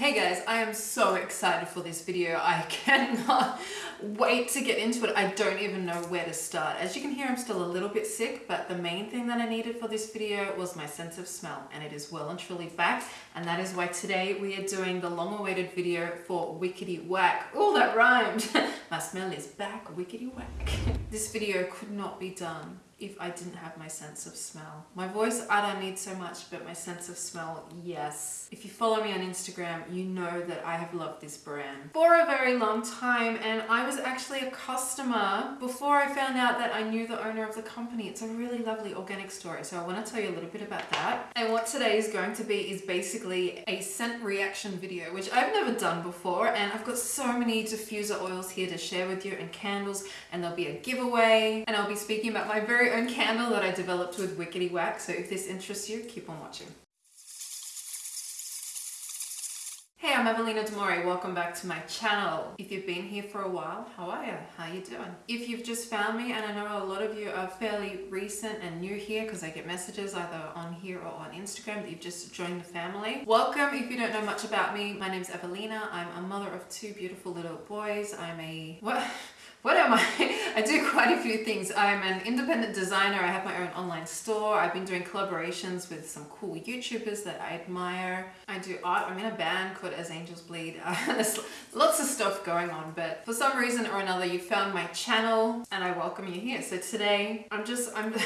Hey guys, I am so excited for this video. I cannot wait to get into it. I don't even know where to start. As you can hear, I'm still a little bit sick, but the main thing that I needed for this video was my sense of smell, and it is well and truly back. And that is why today we are doing the long-awaited video for Wickety Whack. Oh, that rhymed. my smell is back, Wickety Whack. this video could not be done if I didn't have my sense of smell. My voice, I don't need so much, but my sense of smell, yes. If you follow me on Instagram, you know that I have loved this brand for a very long time and I was actually a customer before I found out that I knew the owner of the company. It's a really lovely organic story, so I want to tell you a little bit about that. And what today is going to be is basically a scent reaction video, which I've never done before and I've got so many diffuser oils here to share with you and candles and there'll be a giveaway and I'll be speaking about my very own candle that I developed with Wickety Wax, So if this interests you, keep on watching. Hey, I'm Evelina Demore. Welcome back to my channel. If you've been here for a while, how are you? How are you doing? If you've just found me, and I know a lot of you are fairly recent and new here because I get messages either on here or on Instagram that you've just joined the family. Welcome. If you don't know much about me, my name's Evelina. I'm a mother of two beautiful little boys. I'm a... what? What am I? I do quite a few things. I'm an independent designer. I have my own online store. I've been doing collaborations with some cool YouTubers that I admire. I do art. I'm in a band called As Angels Bleed. there's lots of stuff going on, but for some reason or another, you found my channel and I welcome you here. So today, I'm just, I'm...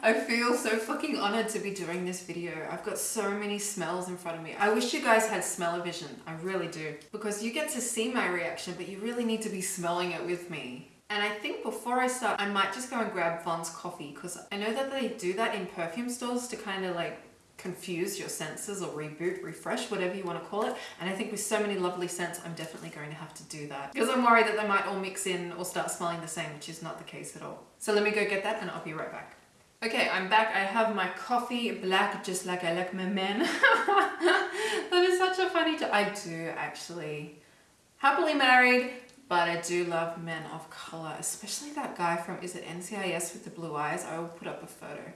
I feel so fucking honored to be doing this video. I've got so many smells in front of me. I wish you guys had smell-o-vision. I really do. Because you get to see my reaction, but you really need to be smelling it with me. And I think before I start, I might just go and grab Vons coffee because I know that they do that in perfume stores to kind of like confuse your senses or reboot, refresh, whatever you want to call it. And I think with so many lovely scents, I'm definitely going to have to do that because I'm worried that they might all mix in or start smelling the same, which is not the case at all. So let me go get that and I'll be right back. Okay, I'm back. I have my coffee black, just like I like my men. that is such a funny I do actually. Happily married, but I do love men of color, especially that guy from, is it NCIS with the blue eyes? I will put up a photo.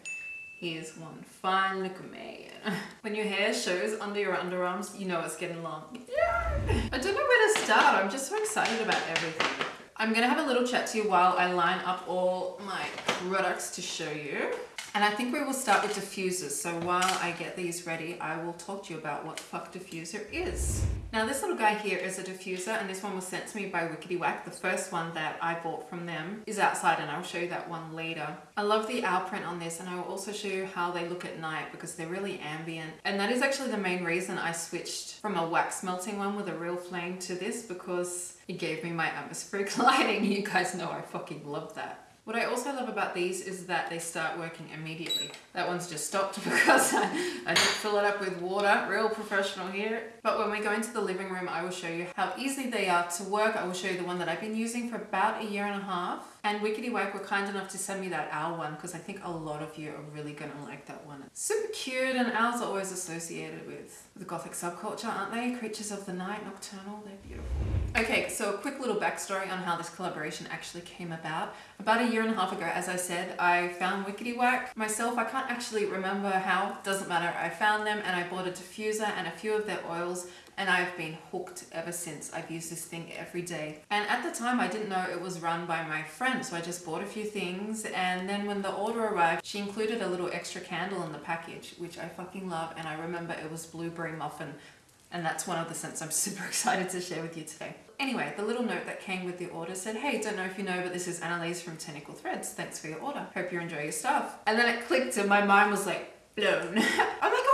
He is one fine look man. when your hair shows under your underarms, you know it's getting long. Yeah! I don't know where to start. I'm just so excited about everything. I'm gonna have a little chat to you while I line up all my products to show you. And I think we will start with diffusers. So while I get these ready, I will talk to you about what the fuck diffuser is. Now this little guy here is a diffuser and this one was sent to me by Wickety Whack. The first one that I bought from them is outside and I'll show you that one later. I love the owl print on this and I will also show you how they look at night because they're really ambient. And that is actually the main reason I switched from a wax melting one with a real flame to this because it gave me my atmospheric lighting. You guys know I fucking love that. What I also love about these is that they start working immediately. That one's just stopped because I, I didn't fill it up with water, real professional here. But when we go into the living room, I will show you how easy they are to work. I will show you the one that I've been using for about a year and a half. And Wickety Whack were kind enough to send me that owl one because I think a lot of you are really gonna like that one. It's super cute and owls are always associated with the gothic subculture, aren't they? Creatures of the night, nocturnal, they're beautiful. Okay, so a quick little backstory on how this collaboration actually came about. About a year and a half ago, as I said, I found Wickety Whack myself. I can't actually remember how, doesn't matter. I found them and I bought a diffuser and a few of their oils and I've been hooked ever since. I've used this thing every day. And at the time I didn't know it was run by my friend so I just bought a few things and then when the order arrived she included a little extra candle in the package which I fucking love and I remember it was blueberry muffin and that's one of the scents I'm super excited to share with you today. Anyway, the little note that came with the order said, hey, don't know if you know, but this is Annalise from Tentacle Threads. Thanks for your order. Hope you enjoy your stuff. And then it clicked and my mind was like blown. I'm like.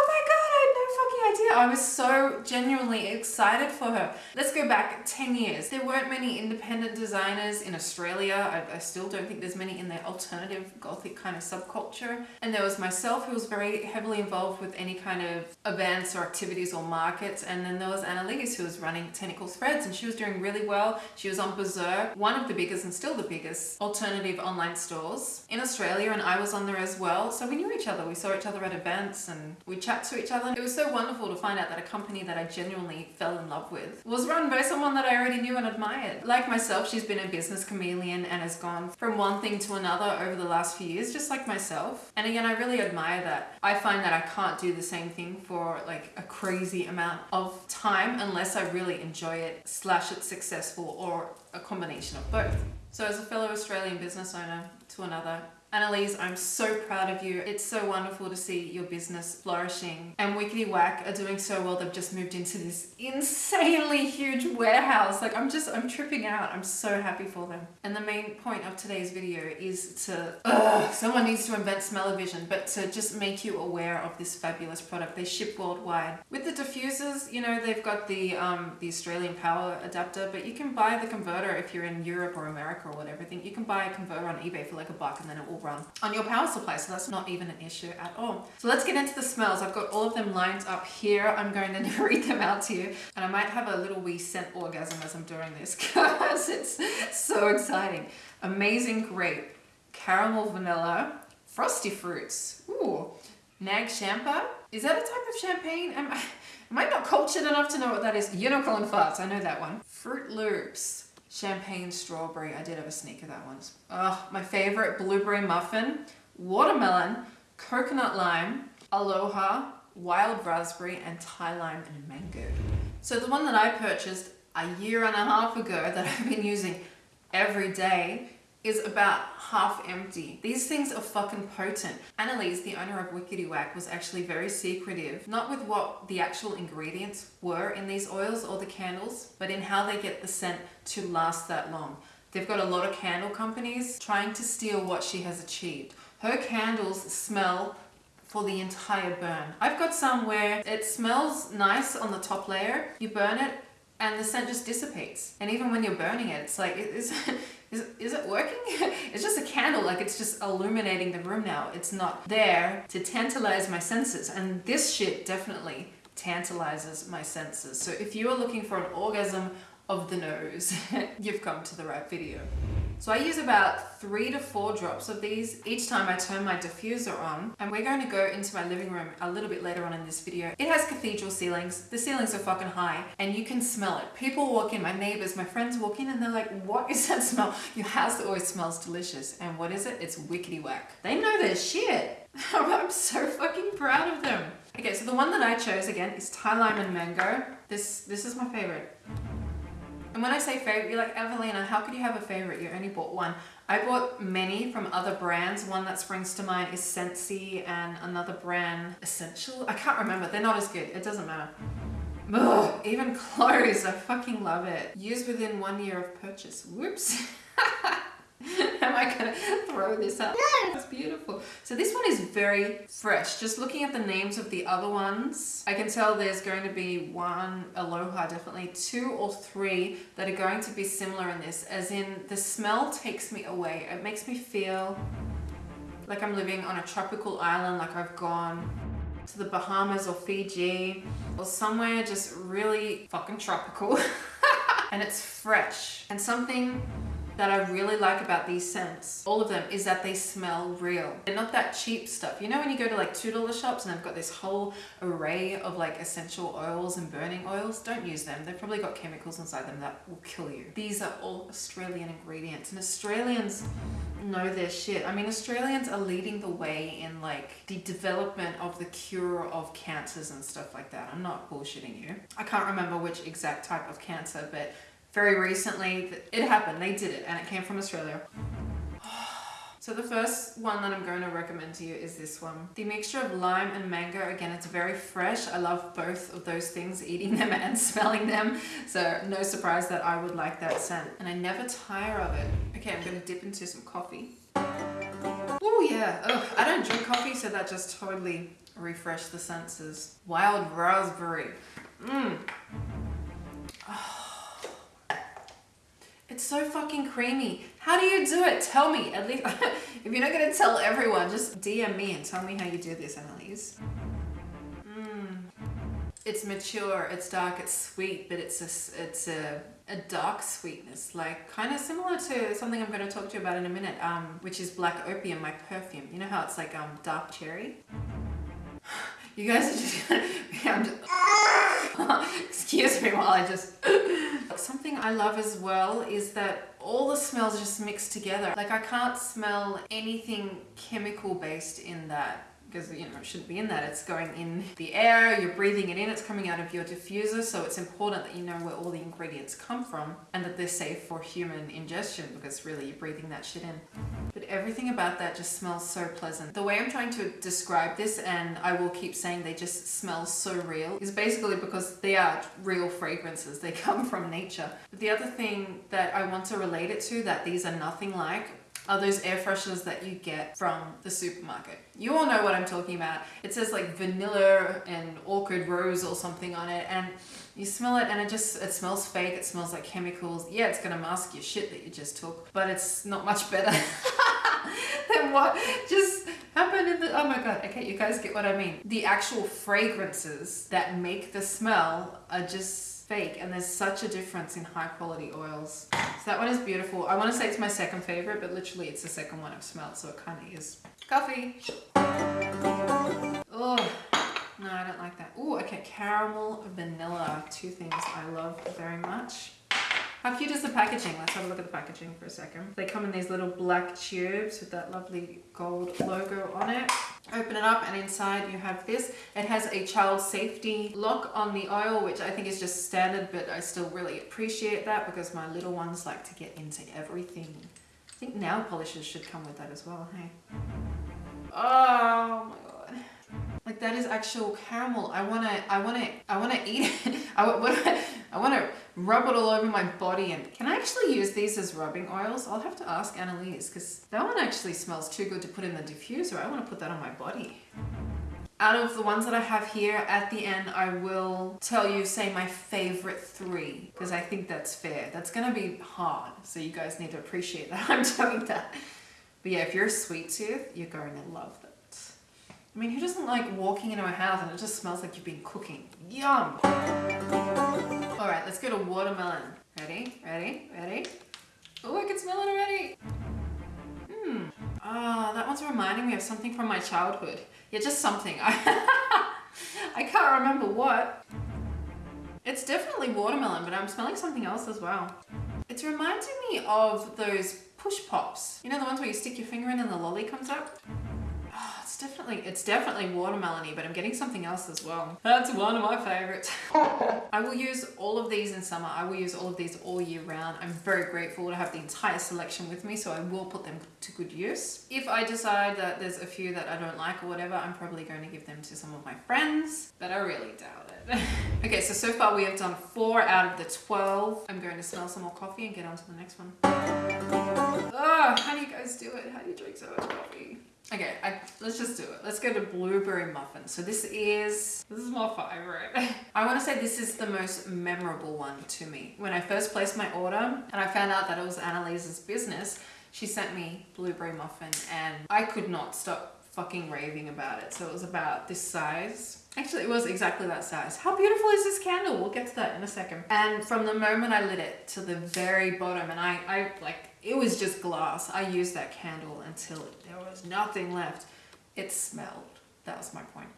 I was so genuinely excited for her. Let's go back 10 years. There weren't many independent designers in Australia. I, I, still don't think there's many in the alternative gothic kind of subculture. And there was myself who was very heavily involved with any kind of events or activities or markets. And then there was Annalise who was running Tentacle Threads and she was doing really well. She was on Berserk, one of the biggest and still the biggest alternative online stores in Australia and I was on there as well. So we knew each other. We saw each other at events and we chat to each other. It was so wonderful to find find out that a company that I genuinely fell in love with was run by someone that I already knew and admired. Like myself, she's been a business chameleon and has gone from one thing to another over the last few years, just like myself. And again, I really admire that. I find that I can't do the same thing for like a crazy amount of time unless I really enjoy it, slash it's successful, or a combination of both. So as a fellow Australian business owner to another, Annalise, I'm so proud of you. It's so wonderful to see your business flourishing. And Wickety Whack are doing so well. They've just moved into this insanely huge warehouse. Like I'm just, I'm tripping out. I'm so happy for them. And the main point of today's video is to, ugh, someone needs to invent smell-o-vision, but to just make you aware of this fabulous product. They ship worldwide. With the diffusers, you know, they've got the, um, the Australian power adapter, but you can buy the converter if you're in Europe or America or whatever. Thing. You can buy a converter on eBay for like a buck and then it will run on your power supply. So that's not even an issue at all. So let's get into the smells. I've got all of them lined up here. I'm going to read them out to you. And I might have a little wee scent orgasm as I'm doing this because it's so exciting. Amazing grape, caramel vanilla, frosty fruits. Ooh, nag champa. Is that a type of champagne? Am I, am I not cultured enough to know what that is? Unicorn farts, I know that one. Fruit loops champagne strawberry. I did have a sneaker that once. Oh, my favorite blueberry muffin, watermelon, coconut lime, aloha, wild raspberry, and Thai lime and mango. So the one that I purchased a year and a half ago that I've been using every day is about half empty. These things are fucking potent. Annalise, the owner of Wickety Whack, was actually very secretive, not with what the actual ingredients were in these oils or the candles, but in how they get the scent to last that long. They've got a lot of candle companies trying to steal what she has achieved. Her candles smell for the entire burn. I've got some where it smells nice on the top layer, you burn it, and the scent just dissipates. And even when you're burning it, it's like, is, is, is it working? it's just a candle, like it's just illuminating the room now. It's not there to tantalize my senses. And this shit definitely tantalizes my senses. So if you are looking for an orgasm of the nose, you've come to the right video. So I use about three to four drops of these each time I turn my diffuser on. And we're going to go into my living room a little bit later on in this video. It has cathedral ceilings. The ceilings are fucking high and you can smell it. People walk in, my neighbors, my friends walk in and they're like, what is that smell? Your house always smells delicious. And what is it? It's wickety whack. They know their shit. I'm so fucking proud of them. Okay, so the one that I chose again is Thai Lime and Mango. This, this is my favorite. And when I say favorite, you're like, Evelina, how could you have a favorite? You only bought one. I bought many from other brands. One that springs to mind is Scentsy and another brand, Essential. I can't remember. They're not as good. It doesn't matter. Ugh, even clothes. I fucking love it. Used within one year of purchase. Whoops. Am I gonna throw this up? No! It's beautiful. So this one is very fresh. Just looking at the names of the other ones, I can tell there's going to be one, Aloha definitely, two or three that are going to be similar in this, as in the smell takes me away. It makes me feel like I'm living on a tropical island, like I've gone to the Bahamas or Fiji or somewhere just really fucking tropical. and it's fresh and something that I really like about these scents, all of them, is that they smell real. They're not that cheap stuff. You know when you go to like $2 shops and they've got this whole array of like essential oils and burning oils? Don't use them. They've probably got chemicals inside them that will kill you. These are all Australian ingredients and Australians know their shit. I mean, Australians are leading the way in like the development of the cure of cancers and stuff like that. I'm not bullshitting you. I can't remember which exact type of cancer, but very recently. It happened, they did it, and it came from Australia. So the first one that I'm going to recommend to you is this one. The mixture of lime and mango, again, it's very fresh. I love both of those things, eating them and smelling them. So no surprise that I would like that scent. And I never tire of it. Okay, I'm going to dip into some coffee. Oh yeah, Ugh, I don't drink coffee, so that just totally refreshed the senses. Wild raspberry. Mmm. Oh. It's so fucking creamy. How do you do it? Tell me. At least, if you're not going to tell everyone, just DM me and tell me how you do this, Annalise. Mmm. It's mature, it's dark, it's sweet, but it's a, it's a, a dark sweetness, like kind of similar to something I'm going to talk to you about in a minute, um, which is Black Opium, my perfume. You know how it's like um, dark cherry? You guys are just gonna, I'm just, excuse me while I just, something I love as well is that all the smells just mix together. Like I can't smell anything chemical based in that because you know it shouldn't be in that. It's going in the air you're breathing it in it's coming out of your diffuser so it's important that you know where all the ingredients come from and that they're safe for human ingestion because really you're breathing that shit in. Mm-hmm. But everything about that just smells so pleasant. The way i'm trying to describe this and i will keep saying they just smell so real is basically because they are real fragrances. They come from nature. But the other thing that i want to relate it to that these are nothing like are those air fresheners that you get from the supermarket. You all know what I'm talking about. It says like vanilla and orchid rose or something on it and you smell it and it just, it smells fake. It smells like chemicals. Yeah, it's gonna mask your shit that you just took, but it's not much better than what just happened in the, oh my God. Okay, you guys get what I mean. The actual fragrances that make the smell are just fake and there's such a difference in high quality oils. So that one is beautiful. I want to say it's my second favorite, but literally it's the second one I've smelled, so it kind of is. Coffee. Oh, no, I don't like that. Oh, okay, caramel, vanilla, two things I love very much. How cute is the packaging? Let's have a look at the packaging for a second. They come in these little black tubes with that lovely gold logo on it. Open it up and inside you have this. It has a child safety lock on the oil, which I think is just standard, but I still really appreciate that because my little ones like to get into everything. I think nail polishes should come with that as well, hey? Oh my god. Like that is actual caramel. I wanna, I wanna, I wanna eat it. I, what, I wanna rub it all over my body and can I actually use these as rubbing oils? I'll have to ask Annalise because that one actually smells too good to put in the diffuser. I want to put that on my body. Out of the ones that I have here at the end, I will tell you, say my favorite three, because I think that's fair. That's going to be hard, so you guys need to appreciate that I'm doing that. But yeah, if you're a sweet tooth, you're going to love that. I mean, who doesn't like walking into a house and it just smells like you've been cooking? Yum! All right, let's go to watermelon. Ready, ready, ready? Oh, I can smell it already. Hmm. Ah, oh, that one's reminding me of something from my childhood. Yeah, just something. I can't remember what. It's definitely watermelon, but I'm smelling something else as well. It's reminding me of those push pops. You know the ones where you stick your finger in and the lolly comes definitely, it's definitely watermelony, but I'm getting something else as well. That's one of my favorites. I will use all of these in summer. I will use all of these all year round. I'm very grateful to have the entire selection with me, so I will put them to good use. If I decide that there's a few that I don't like or whatever, I'm probably going to give them to some of my friends, but I really doubt it. okay, so so far we have done four out of the 12. I'm going to smell some more coffee and get on to the next one. So much coffee? Okay, I, let's just do it. Let's go to blueberry muffin. So this is, this is my favorite. I want to say this is the most memorable one to me. When I first placed my order and I found out that it was Annalise's business, she sent me blueberry muffin and I could not stop fucking raving about it. So it was about this size. Actually, it was exactly that size. How beautiful is this candle? We'll get to that in a second. And from the moment I lit it to the very bottom, and I, I like it was just glass. I used that candle until there was nothing left. It smelled. That was my point.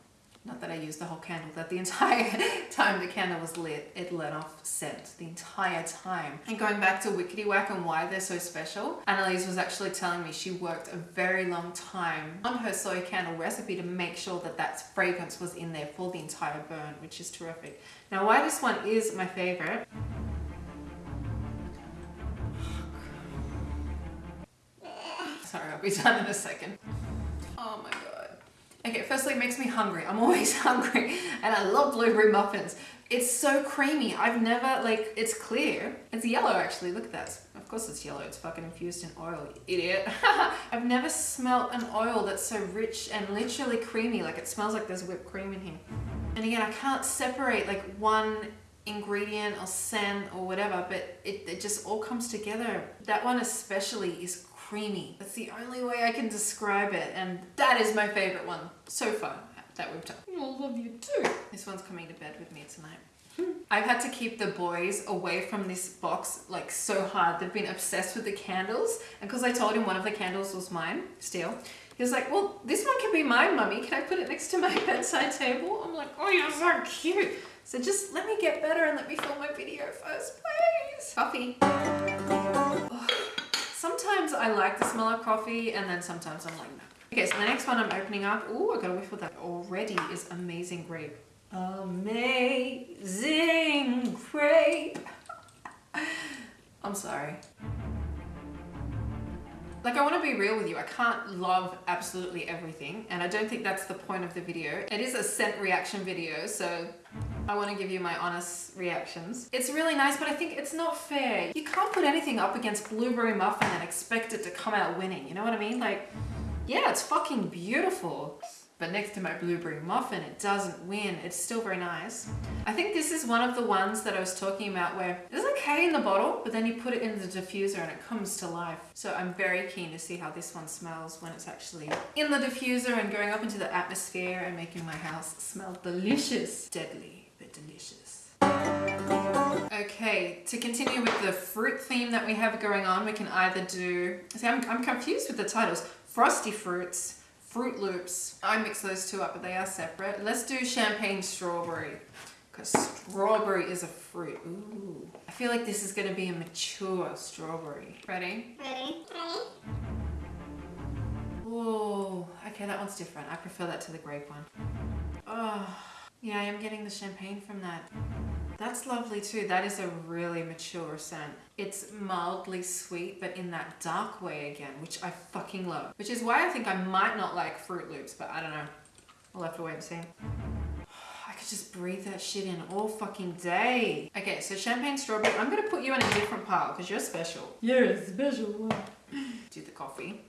Not that I used the whole candle, that the entire time the candle was lit, it let off scent the entire time. And going back to Wickety Whack and why they're so special, Annalise was actually telling me she worked a very long time on her soy candle recipe to make sure that that fragrance was in there for the entire burn, which is terrific. Now why this one is my favorite Sorry, I'll be done in a second. Oh my god. Okay, firstly, it makes me hungry. I'm always hungry and I love blueberry muffins. It's so creamy. I've never, like, it's clear. It's yellow, actually. Look at that. Of course it's yellow. It's fucking infused in oil, idiot. I've never smelled an oil that's so rich and literally creamy. Like, it smells like there's whipped cream in here. And again, I can't separate, like, one ingredient or scent or whatever, but it, it just all comes together. That one especially is creamy. That's the only way I can describe it and that is my favorite one so far that we've done. I love you too. This one's coming to bed with me tonight. I've had to keep the boys away from this box like so hard. They've been obsessed with the candles and because I told him one of the candles was mine still, He was like, well, this one can be my mummy. Can I put it next to my bedside table? I'm like, oh, you're so cute. So just let me get better and let me film my video first, please. Coffee. Sometimes I like the smell of coffee and then sometimes I'm like, no. Okay, so the next one I'm opening up. Oh, I got a whiff of that already is amazing grape. Amazing grape. I'm sorry. Like I want to be real with you, I can't love absolutely everything and I don't think that's the point of the video. It is a scent reaction video so I want to give you my honest reactions. It's really nice but I think it's not fair. You can't put anything up against blueberry muffin and expect it to come out winning, you know what I mean? Like, yeah, it's fucking beautiful but next to my blueberry muffin, it doesn't win. It's still very nice. I think this is one of the ones that I was talking about where it's okay in the bottle, but then you put it in the diffuser and it comes to life. So I'm very keen to see how this one smells when it's actually in the diffuser and going up into the atmosphere and making my house smell delicious. Deadly, delicious. Okay, to continue with the fruit theme that we have going on, we can either do, see I'm, I'm confused with the titles, Frosty Fruits, Fruit Loops. I mix those two up, but they are separate. Let's do champagne strawberry because strawberry is a fruit. Ooh. I feel like this is going to be a mature strawberry. Ready? Ready? Ready? Oh, okay, that one's different. I prefer that to the grape one. Oh, yeah, I am getting the champagne from that. That's lovely too. That is a really mature scent. It's mildly sweet, but in that dark way again, which I fucking love. Which is why I think I might not like Fruit Loops, but I don't know. We'll have to wait and see. I could just breathe that shit in all fucking day. Okay, so champagne strawberry. I'm gonna put you in a different pile because you're special. You're a special one. Do the coffee.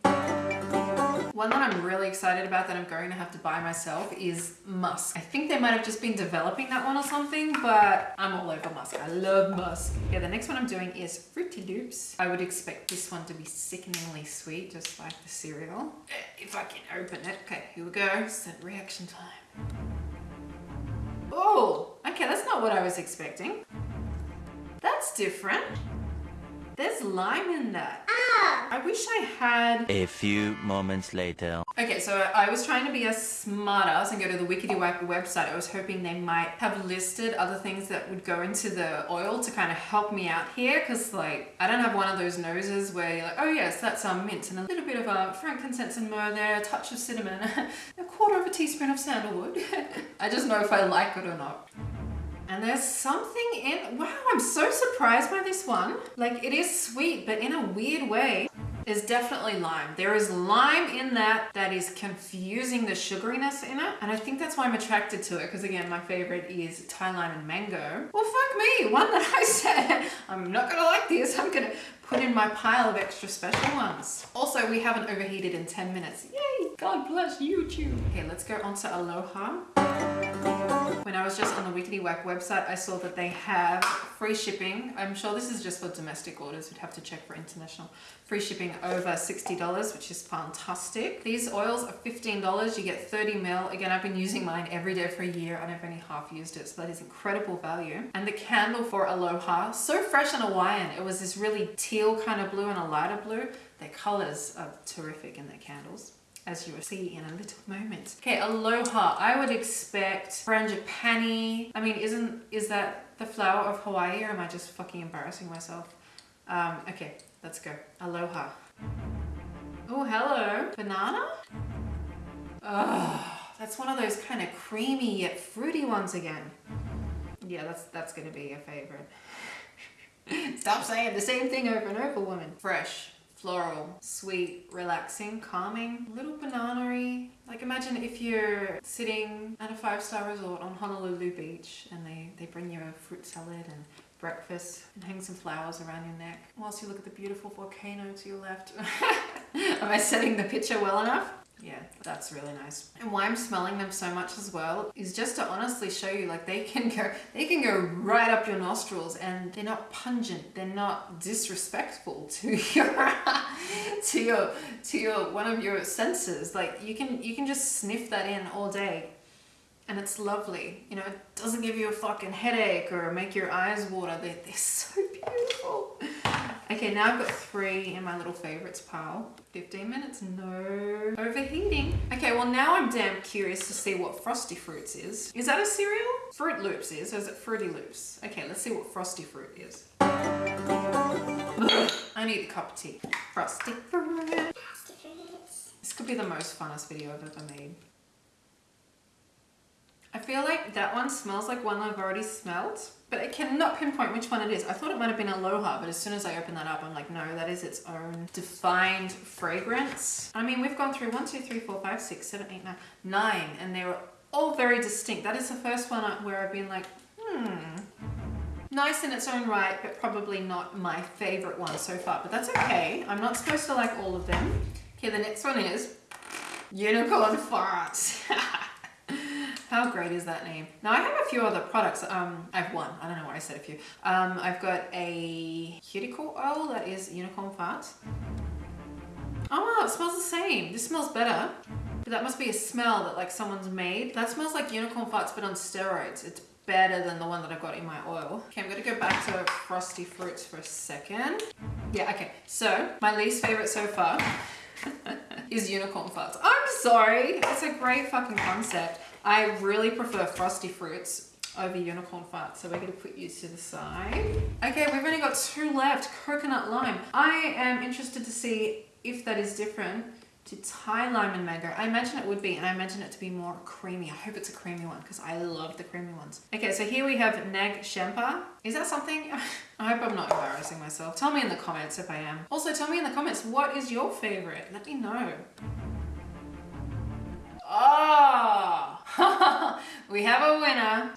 One that I'm really excited about that I'm going to have to buy myself is musk. I think they might have just been developing that one or something, but I'm all over musk. I love musk. Yeah, the next one I'm doing is Fruity Loops. I would expect this one to be sickeningly sweet, just like the cereal. Eh, if I can open it. Okay, here we go. Scent reaction time. Oh, okay, that's not what I was expecting. That's different. There's lime in that. Ah! I wish I had... A few moments later. Okay, so I was trying to be a smartass and go to the Wickety Whack website. I was hoping they might have listed other things that would go into the oil to kind of help me out here because like I don't have one of those noses where you're like, oh yes, that's some mint and a little bit of uh, frankincense and myrrh there, a touch of cinnamon, a quarter of a teaspoon of sandalwood. I just know if I like it or not. And there's something in, wow, I'm so surprised by this one. Like it is sweet, but in a weird way. There's definitely lime. There is lime in that that is confusing the sugariness in it. And I think that's why I'm attracted to it. Because again, my favorite is Thai lime and mango. Well, fuck me. One that I said, I'm not gonna like this. I'm gonna put in my pile of extra special ones. Also, we haven't overheated in 10 minutes. Yay! God bless YouTube. Okay, let's go on to Aloha. When I was just on the Wickety Whack website, I saw that they have free shipping. I'm sure this is just for domestic orders. We'd have to check for international. Free shipping over $60, which is fantastic. These oils are $15. You get 30 mil. Again, I've been using mine every day for a year and I've only half used it. So that is incredible value. And the candle for Aloha, so fresh and Hawaiian. It was this really teal kind of blue and a lighter blue. Their colors are terrific in their candles as you will see in a little moment. Okay, aloha. I would expect frangipani. I mean, isn't is that the flower of Hawaii or am I just fucking embarrassing myself? Um, okay, let's go. Aloha. Oh, hello. Banana? Oh, that's one of those kind of creamy yet fruity ones again. Yeah, that's that's gonna be a favorite. Stop saying the same thing over and over, woman. Fresh floral, sweet, relaxing, calming, little banana Like imagine if you're sitting at a five-star resort on Honolulu Beach and they, they bring you a fruit salad and breakfast and hang some flowers around your neck whilst you look at the beautiful volcano to your left. Am I setting the picture well enough? Yeah that's really nice. And why i'm smelling them so much as well is just to honestly show you like they can go they can go right up your nostrils and they're not pungent they're not disrespectful to your to your to your one of your senses. Like you can you can just sniff that in all day and it's lovely you know it doesn't give you a fucking headache or make your eyes water they're, they're so beautiful Okay, now I've got three in my little favorites pile. 15 minutes, no overheating. Okay, well now I'm damn curious to see what Frosty Fruits is. Is that a cereal? Fruit Loops is, or is it Fruity Loops? Okay, let's see what Frosty Fruit is. I need a cup of tea. Frosty Fruit. This could be the most funnest video I've ever made. I feel like that one smells like one I've already smelled, but I cannot pinpoint which one it is. I thought it might have been Aloha, but as soon as I open that up, I'm like, no, that is its own defined fragrance. I mean, we've gone through one, two, three, four, five, six, seven, eight, nine, nine, and they were all very distinct. That is the first one where I've been like, hmm, nice in its own right, but probably not my favorite one so far, but that's okay. I'm not supposed to like all of them. Okay, the next one is Unicorn Farts. How great is that name? Now I have a few other products. Um, I have one. I don't know why I said a few. Um, I've got a cuticle oil that is unicorn fart. Oh, it smells the same. This smells better. But that must be a smell that like someone's made. That smells like unicorn farts but on steroids. It's better than the one that I've got in my oil. Okay, I'm gonna go back to Frosty Fruits for a second. Yeah, okay. So, my least favorite so far is unicorn farts. I'm sorry. It's a great fucking concept. I really prefer frosty fruits over unicorn farts. So we're going to put you to the side. Okay, we've only got two left. Coconut lime. I am interested to see if that is different to Thai lime and mango. I imagine it would be, and I imagine it to be more creamy. I hope it's a creamy one because I love the creamy ones. Okay, so here we have Nag Champa. Is that something? I hope I'm not embarrassing myself. Tell me in the comments if I am. Also, tell me in the comments, what is your favorite? Let me know. Oh, we have a winner.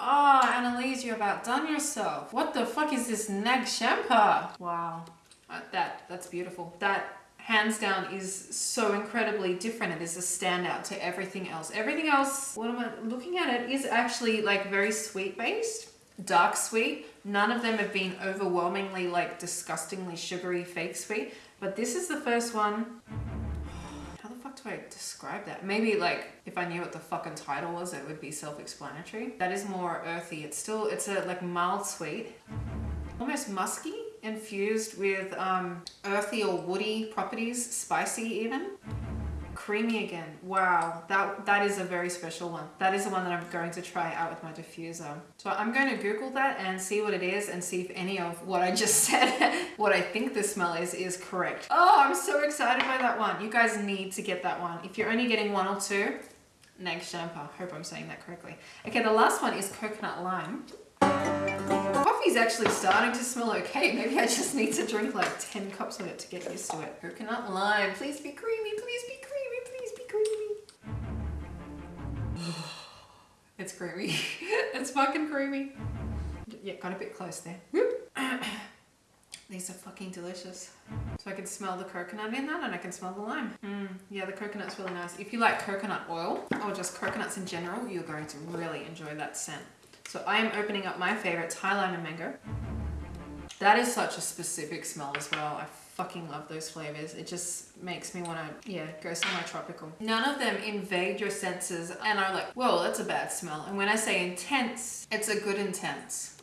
Oh, Annalise, you've outdone yourself. What the fuck is this Nag Champa? Wow, uh, that, that's beautiful. That hands down is so incredibly different. It is a standout to everything else. Everything else, what am I looking at it, is actually like very sweet based, dark sweet. None of them have been overwhelmingly like disgustingly sugary fake sweet, but this is the first one do I describe that? Maybe like if I knew what the fucking title was, it would be self-explanatory. That is more earthy. It's still, it's a like mild sweet, almost musky, infused with um, earthy or woody properties, spicy even creamy again. Wow, that, that is a very special one. That is the one that I'm going to try out with my diffuser. So I'm going to Google that and see what it is and see if any of what I just said, what I think the smell is, is correct. Oh, I'm so excited by that one. You guys need to get that one. If you're only getting one or two, Nag Champa. Hope I'm saying that correctly. Okay, the last one is coconut lime. Coffee's actually starting to smell okay. Maybe I just need to drink like 10 cups of it to get used to it. Coconut lime. Please be creamy. Please be creamy. It's creamy. it's fucking creamy. Yeah, got a bit close there. These are fucking delicious. So I can smell the coconut in that and I can smell the lime. Mm, yeah, the coconut's really nice. If you like coconut oil or just coconuts in general, you're going to really enjoy that scent. So I am opening up my favorite Thai lime and mango. That is such a specific smell as well. I fucking love those flavors. It just makes me want to, yeah, go somewhere tropical. None of them invade your senses and are like, whoa, that's a bad smell. And when I say intense, it's a good intense.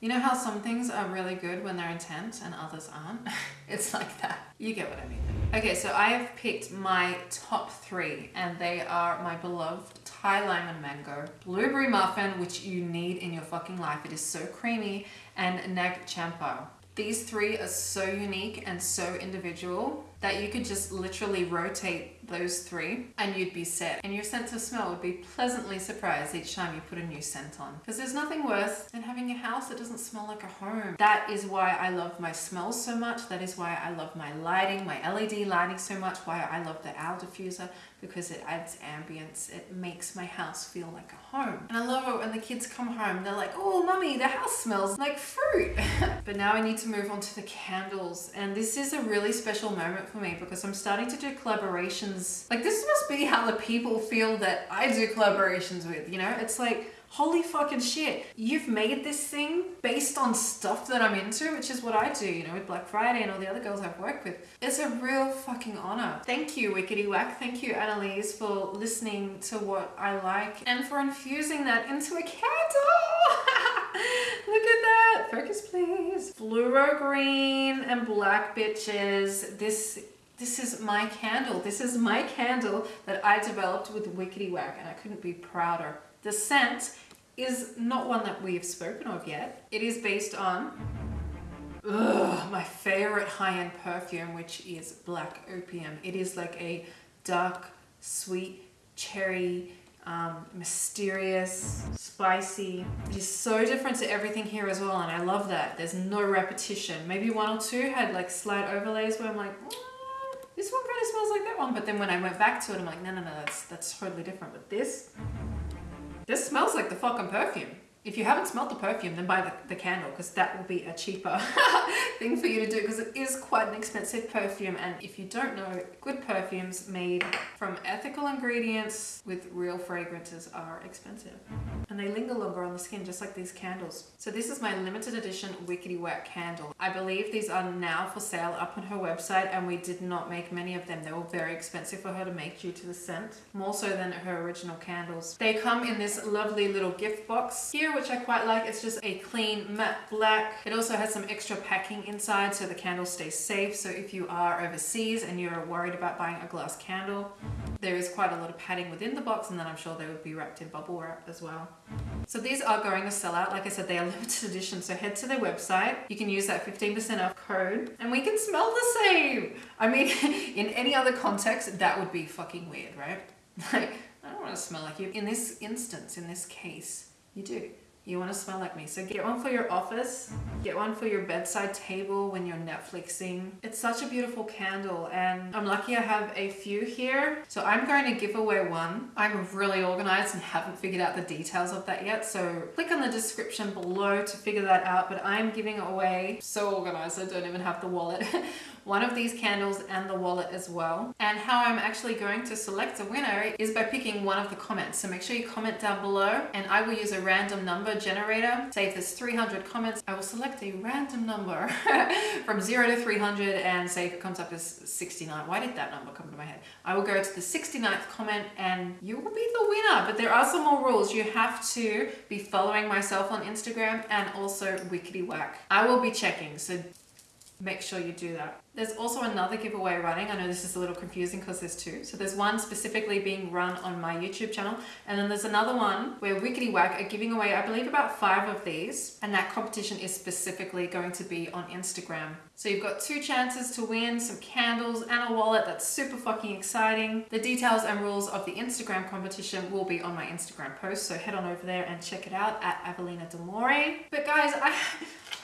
You know how some things are really good when they're intense and others aren't? it's like that. You get what I mean. Okay, so I have picked my top three and they are my beloved Thai lime and mango, blueberry muffin, which you need in your fucking life. It is so creamy, and Nag Champa. These three are so unique and so individual that you could just literally rotate those three and you'd be set. And your sense of smell would be pleasantly surprised each time you put a new scent on. Because there's nothing worse than having a house that doesn't smell like a home. That is why I love my smells so much. That is why I love my lighting, my LED lighting so much. Why I love the owl diffuser because it adds ambience. It makes my house feel like a home. And I love it when the kids come home, they're like, oh, mummy, the house smells like fruit. but now I need to move on to the candles. And this is a really special moment for me because I'm starting to do collaborations. Like this must be how the people feel that I do collaborations with, you know? It's like, holy fucking shit, you've made this thing based on stuff that I'm into, which is what I do, you know, with Black Friday and all the other girls I've worked with. It's a real fucking honor. Thank you, Wickety Whack. Thank you, Annalise, for listening to what I like and for infusing that into a candle. Look at that. Focus, please. fluoro green and black bitches. This this is my candle. This is my candle that I developed with Wickety Whack and I couldn't be prouder. The scent is not one that we have spoken of yet. It is based on ugh, my favorite high-end perfume, which is Black Opium. It is like a dark, sweet, cherry, um, mysterious, spicy. It is so different to everything here as well and I love that. There's no repetition. Maybe one or two had like slight overlays where I'm like, mm, this one kind of smells like that one. But then when I went back to it, I'm like, no, no, no, that's, that's totally different. But this, this smells like the fucking perfume. If you haven't smelled the perfume, then buy the, the candle because that will be a cheaper thing for you to do because it is quite an expensive perfume. And if you don't know, good perfumes made from ethical ingredients with real fragrances are expensive. And they linger longer on the skin, just like these candles. So this is my limited edition Wickety Whack candle. I believe these are now for sale up on her website and we did not make many of them. They were very expensive for her to make due to the scent, more so than her original candles. They come in this lovely little gift box here which I quite like. It's just a clean matte black. It also has some extra packing inside so the candle stays safe. So if you are overseas and you're worried about buying a glass candle, there is quite a lot of padding within the box and then I'm sure they would be wrapped in bubble wrap as well. So these are going to sell out. Like I said, they are limited edition. So head to their website. You can use that 15% off code and we can smell the same. I mean, in any other context, that would be fucking weird, right? Like, I don't want to smell like you. In this instance, in this case, you do. You want to smell like me. So get one for your office, get one for your bedside table when you're Netflixing. It's such a beautiful candle and I'm lucky I have a few here. So I'm going to give away one. I'm really organized and haven't figured out the details of that yet. So click on the description below to figure that out. But I'm giving away, so organized, I don't even have the wallet. one of these candles and the wallet as well. And how I'm actually going to select a winner is by picking one of the comments. So make sure you comment down below and I will use a random number generator. Say if there's 300 comments, I will select a random number from 0 to 300 and say if it comes up as 69. Why did that number come to my head? I will go to the 69th comment and you will be the winner. But there are some more rules. You have to be following myself on Instagram and also Wickety Whack. I will be checking. So make sure you do that. There's also another giveaway running. I know this is a little confusing because there's two. So there's one specifically being run on my YouTube channel. And then there's another one where Wickety Whack are giving away, I believe about five of these. And that competition is specifically going to be on Instagram. So you've got two chances to win some candles and a wallet. That's super fucking exciting. The details and rules of the Instagram competition will be on my Instagram post. So head on over there and check it out at Evelina Demore. But guys, I...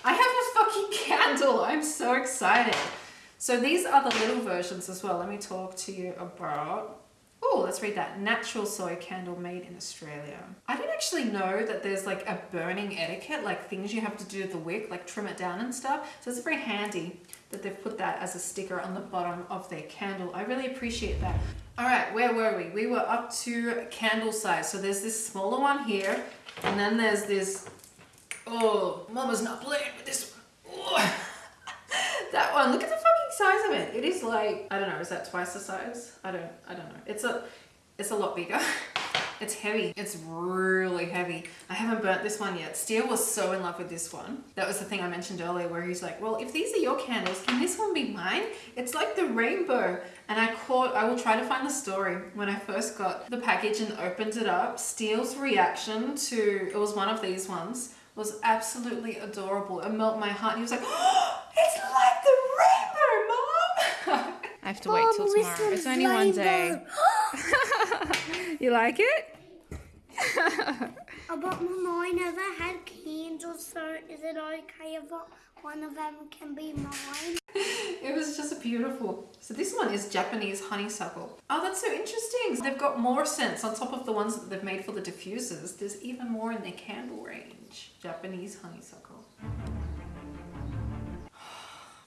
I have a fucking candle. I'm so excited. So these are the little versions as well. Let me talk to you about Oh, let's read that. Natural soy candle made in Australia. I didn't actually know that there's like a burning etiquette, like things you have to do to the wick, like trim it down and stuff. So it's very handy that they've put that as a sticker on the bottom of their candle. I really appreciate that. All right, where were we? We were up to candle size. So there's this smaller one here, and then there's this Oh, mama's not playing with this one. Oh. that one, look at the size of it. It is like, I don't know, is that twice the size? I don't, I don't know. It's a, it's a lot bigger. It's heavy. It's really heavy. I haven't burnt this one yet. Steele was so in love with this one. That was the thing I mentioned earlier where he's like, well, if these are your candles, can this one be mine? It's like the rainbow. And I caught, I will try to find the story. When I first got the package and opened it up, Steele's reaction to, it was one of these ones, was absolutely adorable. It melted my heart. He was like, oh, it's like the rainbow! I have to wait till tomorrow. It's only one day. you like it? But Mama, I never had candles, so is it okay if one of them can be mine? it was just beautiful. So this one is Japanese honeysuckle. Oh, that's so interesting. They've got more scents on top of the ones that they've made for the diffusers. There's even more in their candle range. Japanese honeysuckle.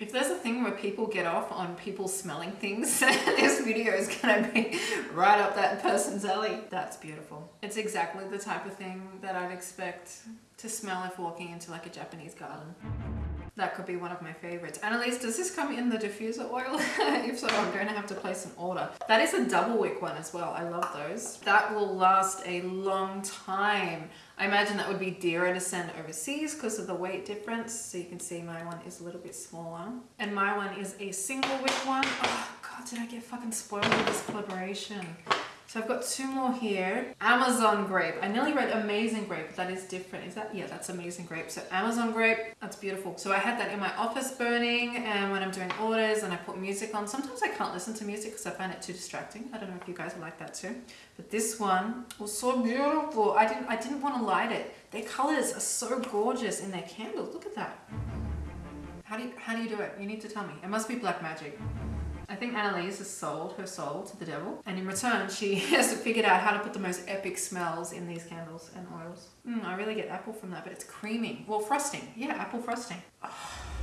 If there's a thing where people get off on people smelling things, this video is gonna be right up that person's alley. That's beautiful. It's exactly the type of thing that I'd expect to smell if walking into like a Japanese garden. That could be one of my favorites. Annalise, does this come in the diffuser oil? if so, I'm going to have to place an order. That is a double wick one as well. I love those. That will last a long time. I imagine that would be dearer to send overseas because of the weight difference. So you can see my one is a little bit smaller. And my one is a single wick one. Oh God, did I get fucking spoiled with this collaboration? So I've got two more here. Amazon grape. I nearly read amazing grape, but that is different. Is that? Yeah, that's amazing grape. So Amazon grape, that's beautiful. So I had that in my office burning and when I'm doing orders and I put music on. Sometimes I can't listen to music because I find it too distracting. I don't know if you guys like that too. But this one was so beautiful. I didn't, I didn't want to light it. Their colors are so gorgeous in their candles. Look at that. How do you, how do you do it? You need to tell me. It must be black magic. I think Annalise has sold her soul to the devil, and in return, she has figured out how to put the most epic smells in these candles and oils. Mm, I really get apple from that, but it's creamy. Well, frosting. Yeah, apple frosting. Oh.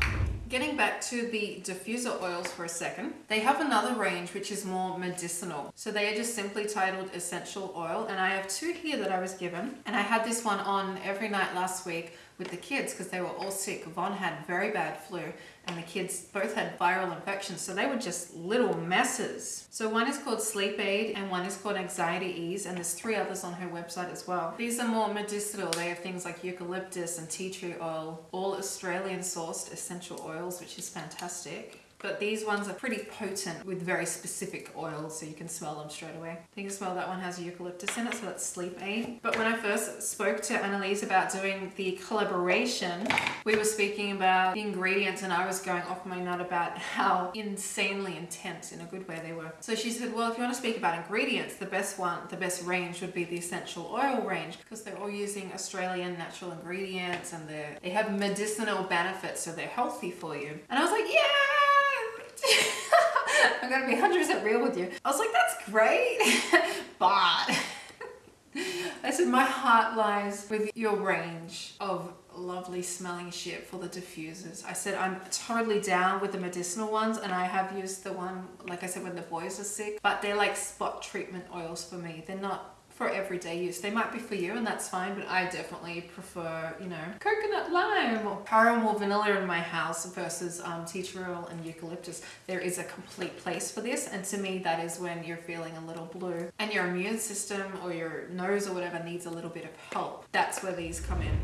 Getting back to the diffuser oils for a second, they have another range which is more medicinal. So they are just simply titled essential oil and I have two here that I was given and I had this one on every night last week with the kids because they were all sick. Vaughn had very bad flu and the kids both had viral infections. So they were just little messes. So one is called Sleep Aid and one is called Anxiety Ease and there's three others on her website as well. These are more medicinal. They have things like eucalyptus and tea tree oil, all Australian sourced essential oils, which is fantastic. But these ones are pretty potent with very specific oils, so you can smell them straight away. I think you smell that one has eucalyptus in it, so that's sleep aid. But when I first spoke to Annalise about doing the collaboration, we were speaking about the ingredients and I was going off my nut about how insanely intense in a good way they were. So she said, well, if you want to speak about ingredients, the best one, the best range would be the essential oil range because they're all using Australian natural ingredients and they have medicinal benefits, so they're healthy for you. And I was like, yeah! I'm gonna be 100% real with you. I was like, that's great, but I said, my heart lies with your range of lovely smelling shit for the diffusers. I said, I'm totally down with the medicinal ones and I have used the one, like I said, when the boys are sick, but they're like spot treatment oils for me. They're not for everyday use. They might be for you and that's fine, but I definitely prefer, you know, coconut lime or caramel vanilla in my house versus um, tea tree oil and eucalyptus. There is a complete place for this. And to me, that is when you're feeling a little blue and your immune system or your nose or whatever needs a little bit of help. That's where these come in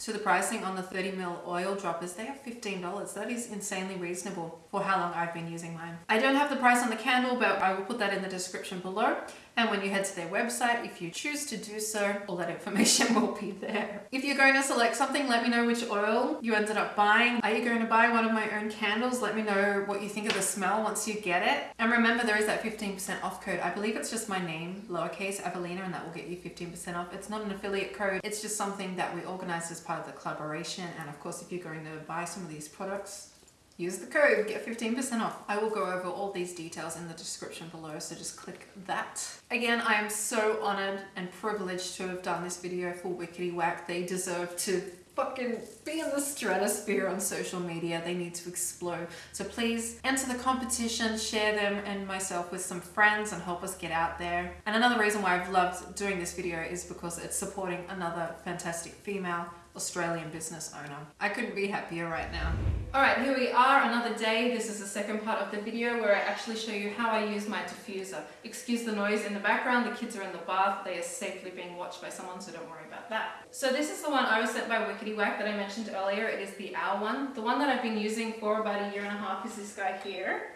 to the pricing on the 30 ml oil droppers, they are $15. That is insanely reasonable for how long I've been using mine. I don't have the price on the candle, but I will put that in the description below. And when you head to their website, if you choose to do so, all that information will be there. If you're going to select something, let me know which oil you ended up buying. Are you going to buy one of my own candles? Let me know what you think of the smell once you get it. And remember, there is that 15% off code. I believe it's just my name, lowercase Evelina, and that will get you 15% off. It's not an affiliate code. It's just something that we organized as part of the collaboration. And of course, if you're going to buy some of these products, use the code, get 15% off. I will go over all these details in the description below, so just click that. Again, I am so honored and privileged to have done this video for Wickety Whack. They deserve to fucking be in the stratosphere on social media. They need to explode. So please enter the competition, share them and myself with some friends and help us get out there. And another reason why I've loved doing this video is because it's supporting another fantastic female Australian business owner. I couldn't be happier right now. All right, here we are, another day. This is the second part of the video where I actually show you how I use my diffuser. Excuse the noise in the background, the kids are in the bath. They are safely being watched by someone, so don't worry about that. So this is the one I was sent by Wickety Whack that I mentioned earlier. It is the owl one. The one that I've been using for about a year and a half is this guy here.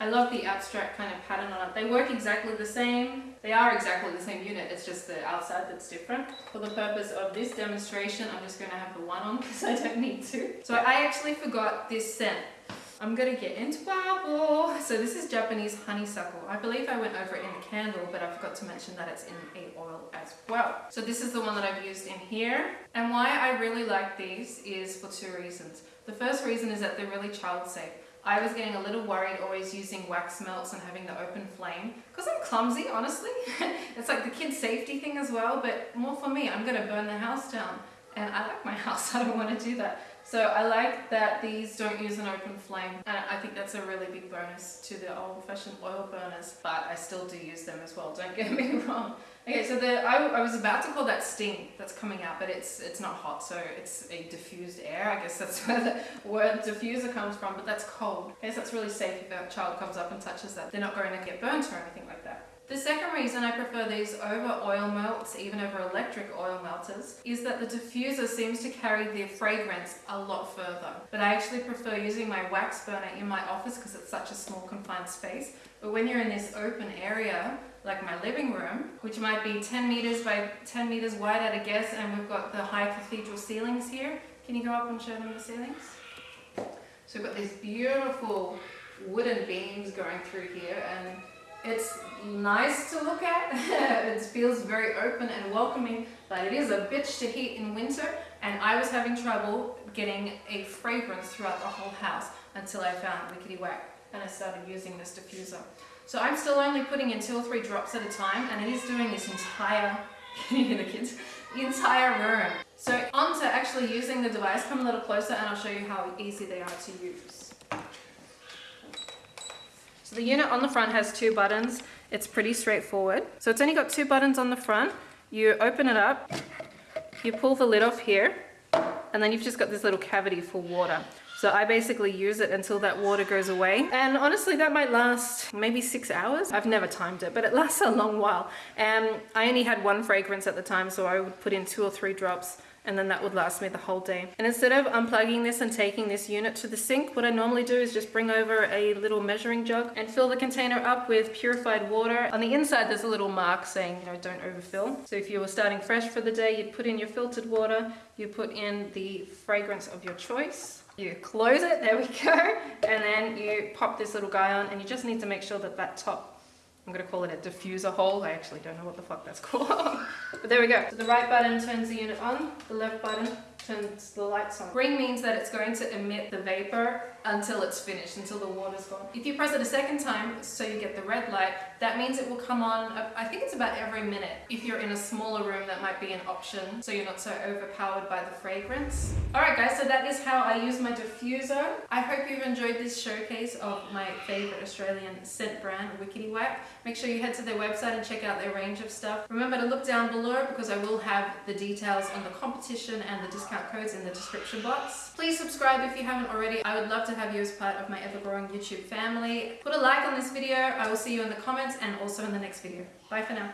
I love the abstract kind of pattern on it. They work exactly the same. They are exactly the same unit, it's just the outside that's different. For the purpose of this demonstration, I'm just going to have the one on because I don't need to. So I actually forgot this scent. I'm gonna get into Bible. So this is Japanese honeysuckle. I believe I went over it in the candle, but I forgot to mention that it's in a oil as well. So this is the one that I've used in here. And why I really like these is for two reasons. The first reason is that they're really child safe. I was getting a little worried always using wax melts and having the open flame because I'm clumsy honestly it's like the kid safety thing as well but more for me I'm gonna burn the house down and I like my house, I don't want to do that. So I like that these don't use an open flame and I think that's a really big bonus to the old-fashioned oil burners but I still do use them as well, don't get me wrong. Okay, so the I, I was about to call that steam that's coming out but it's it's not hot so it's a diffused air, I guess that's where the word diffuser comes from but that's cold. Okay, so that's really safe if a child comes up and touches that. They're not going to get burnt or anything like that. The second reason I prefer these over oil melts, even over electric oil melters, is that the diffuser seems to carry the fragrance a lot further. But I actually prefer using my wax burner in my office because it's such a small confined space. But when you're in this open area, like my living room, which might be 10 meters by 10 meters wide at a guess, and we've got the high cathedral ceilings here. Can you go up and show them the ceilings? So we've got these beautiful wooden beams going through here and it's nice to look at. it feels very open and welcoming, but it is a bitch to heat in winter. And I was having trouble getting a fragrance throughout the whole house until I found Wickety Whack and I started using this diffuser. So I'm still only putting in two or three drops at a time and it is doing this entire, can you hear the kids? The entire room. So on to actually using the device, come a little closer and I'll show you how easy they are to use. So the unit on the front has two buttons. It's pretty straightforward. So it's only got two buttons on the front. You open it up, you pull the lid off here, and then you've just got this little cavity for water. So I basically use it until that water goes away. And honestly, that might last maybe six hours. I've never timed it, but it lasts a long while. And I only had one fragrance at the time, so I would put in two or three drops and then that would last me the whole day. And instead of unplugging this and taking this unit to the sink, what I normally do is just bring over a little measuring jug and fill the container up with purified water. On the inside there's a little mark saying, you know, don't overfill. So if you were starting fresh for the day, you'd put in your filtered water, you put in the fragrance of your choice, you close it, there we go, and then you pop this little guy on and you just need to make sure that that top I'm gonna call it a diffuser hole. I actually don't know what the fuck that's called. but there we go. So the right button turns the unit on, the left button turns the lights on. Green means that it's going to emit the vapor until it's finished, until the water's gone. If you press it a second time, so you get the red light, that means it will come on, I think it's about every minute. If you're in a smaller room, that might be an option, so you're not so overpowered by the fragrance. Alright guys, so that is how I use my diffuser. I hope you've enjoyed this showcase of my favorite Australian scent brand, Wickety Whack. Make sure you head to their website and check out their range of stuff. Remember to look down below because I will have the details on the competition and the discount codes in the description box. Please subscribe if you haven't already. I would love to have you as part of my ever-growing YouTube family. Put a like on this video. I will see you in the comments and also in the next video. Bye for now.